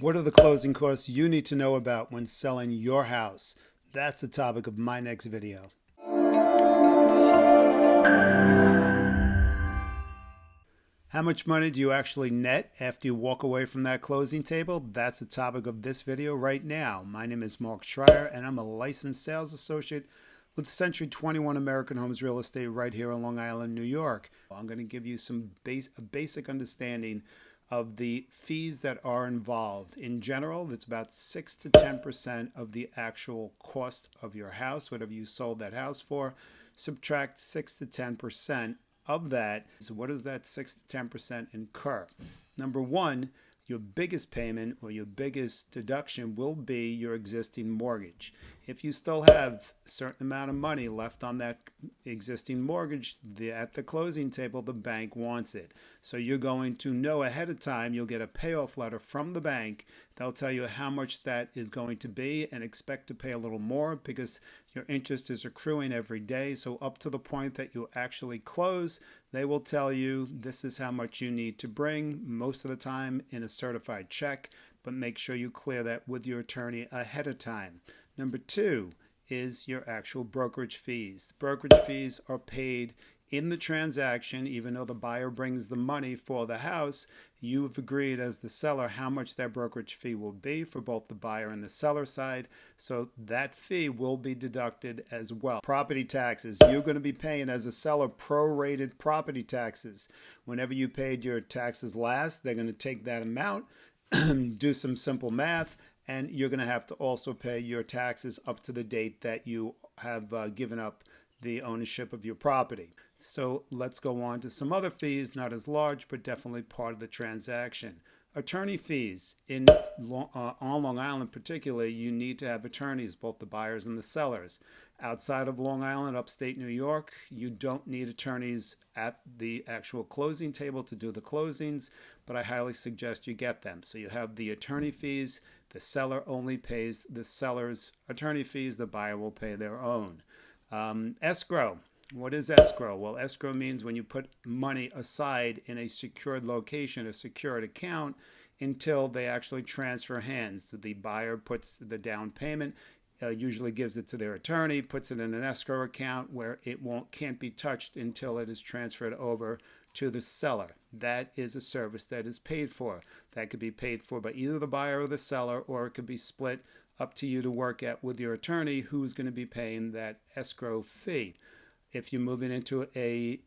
What are the closing costs you need to know about when selling your house? That's the topic of my next video. How much money do you actually net after you walk away from that closing table? That's the topic of this video right now. My name is Mark Schreier and I'm a licensed sales associate with Century 21 American Homes Real Estate right here on Long Island, New York. I'm going to give you some base, a basic understanding of the fees that are involved. In general, it's about 6 to 10% of the actual cost of your house, whatever you sold that house for. Subtract 6 to 10% of that. So what does that 6 to 10% incur? Number one, your biggest payment or your biggest deduction will be your existing mortgage. If you still have a certain amount of money left on that existing mortgage, the, at the closing table, the bank wants it. So you're going to know ahead of time, you'll get a payoff letter from the bank. They'll tell you how much that is going to be and expect to pay a little more because your interest is accruing every day. So up to the point that you actually close, they will tell you this is how much you need to bring most of the time in a certified check, but make sure you clear that with your attorney ahead of time. Number two is your actual brokerage fees. The brokerage fees are paid in the transaction, even though the buyer brings the money for the house, you've agreed as the seller how much that brokerage fee will be for both the buyer and the seller side. So that fee will be deducted as well. Property taxes, you're going to be paying as a seller prorated property taxes. Whenever you paid your taxes last, they're going to take that amount, do some simple math, and you're going to have to also pay your taxes up to the date that you have uh, given up the ownership of your property. So let's go on to some other fees, not as large, but definitely part of the transaction. Attorney fees. In uh, on Long Island particularly, you need to have attorneys, both the buyers and the sellers. Outside of Long Island, upstate New York, you don't need attorneys at the actual closing table to do the closings, but I highly suggest you get them. So you have the attorney fees, the seller only pays the seller's attorney fees, the buyer will pay their own. Um, escrow. What is escrow? Well, escrow means when you put money aside in a secured location, a secured account, until they actually transfer hands. The buyer puts the down payment, uh, usually gives it to their attorney, puts it in an escrow account where it won't can't be touched until it is transferred over to the seller. That is a service that is paid for. That could be paid for by either the buyer or the seller, or it could be split up to you to work at with your attorney who's going to be paying that escrow fee. If you're moving into a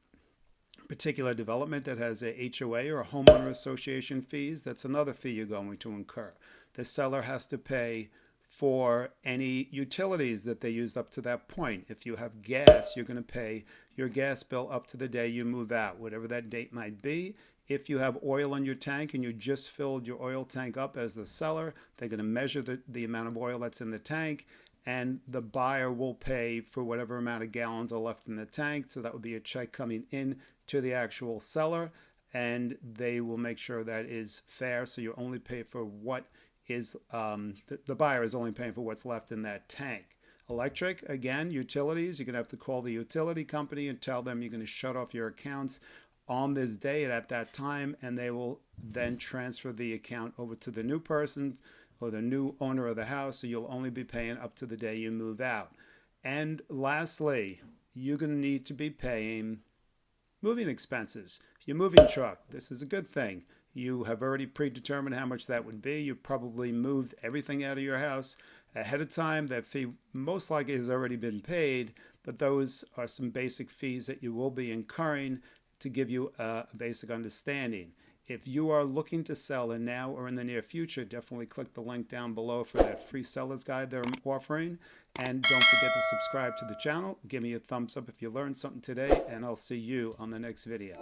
particular development that has a HOA or a homeowner association fees, that's another fee you're going to incur. The seller has to pay for any utilities that they used up to that point. If you have gas, you're going to pay your gas bill up to the day you move out, whatever that date might be. If you have oil in your tank and you just filled your oil tank up as the seller, they're going to measure the, the amount of oil that's in the tank and the buyer will pay for whatever amount of gallons are left in the tank. So that would be a check coming in to the actual seller and they will make sure that is fair. So you only pay for what is, um, the, the buyer is only paying for what's left in that tank. Electric, again, utilities, you're going to have to call the utility company and tell them you're going to shut off your accounts on this date at that time, and they will then transfer the account over to the new person or the new owner of the house, so you'll only be paying up to the day you move out. And lastly, you're going to need to be paying moving expenses. Your moving truck, this is a good thing. You have already predetermined how much that would be. You probably moved everything out of your house ahead of time. That fee most likely has already been paid, but those are some basic fees that you will be incurring to give you a basic understanding. If you are looking to sell in now or in the near future, definitely click the link down below for that free seller's guide they're offering. And don't forget to subscribe to the channel. Give me a thumbs up if you learned something today, and I'll see you on the next video.